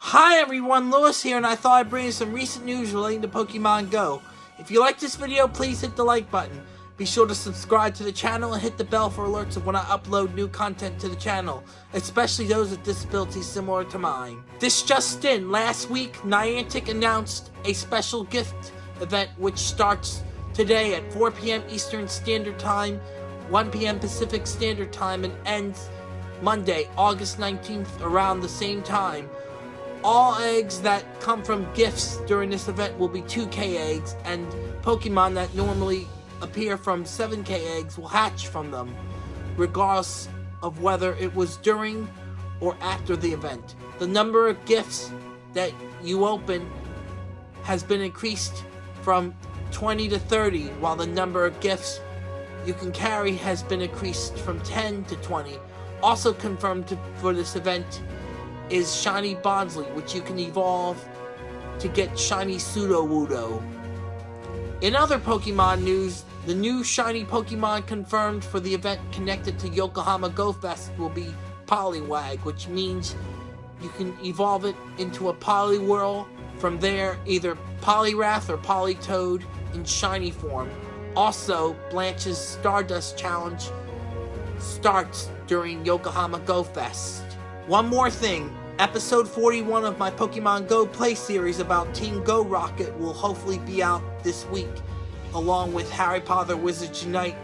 Hi everyone, Lewis here, and I thought I'd bring you some recent news relating to Pokemon Go. If you like this video, please hit the like button. Be sure to subscribe to the channel and hit the bell for alerts of when I upload new content to the channel, especially those with disabilities similar to mine. This just in, last week, Niantic announced a special gift event which starts today at 4 p.m. Eastern Standard Time, 1 p.m. Pacific Standard Time, and ends Monday, August 19th around the same time. All eggs that come from gifts during this event will be 2k eggs, and Pokemon that normally appear from 7k eggs will hatch from them, regardless of whether it was during or after the event. The number of gifts that you open has been increased from 20 to 30, while the number of gifts you can carry has been increased from 10 to 20. Also confirmed for this event is Shiny Bonsly, which you can evolve to get Shiny Sudowoodo. In other Pokemon news, the new Shiny Pokemon confirmed for the event connected to Yokohama Go Fest will be Poliwag, which means you can evolve it into a Poliwhirl. From there, either Poliwrath or Politoed in shiny form. Also, Blanche's Stardust Challenge starts during Yokohama Go Fest. One more thing, episode 41 of my Pokemon Go Play series about Team Go Rocket will hopefully be out this week, along with Harry Potter Wizards Unite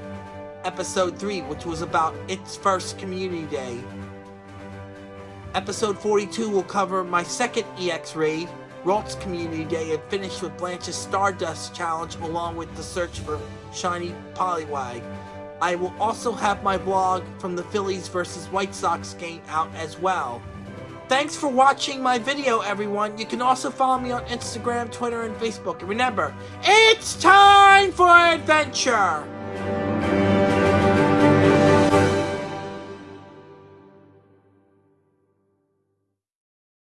episode 3, which was about its first community day. Episode 42 will cover my second EX raid, Ralts Community Day, and finish with Blanche's Stardust Challenge along with the search for Shiny Poliwag. I will also have my blog from the Phillies vs. White Sox game out as well. Thanks for watching my video, everyone. You can also follow me on Instagram, Twitter, and Facebook. And remember, it's time for adventure!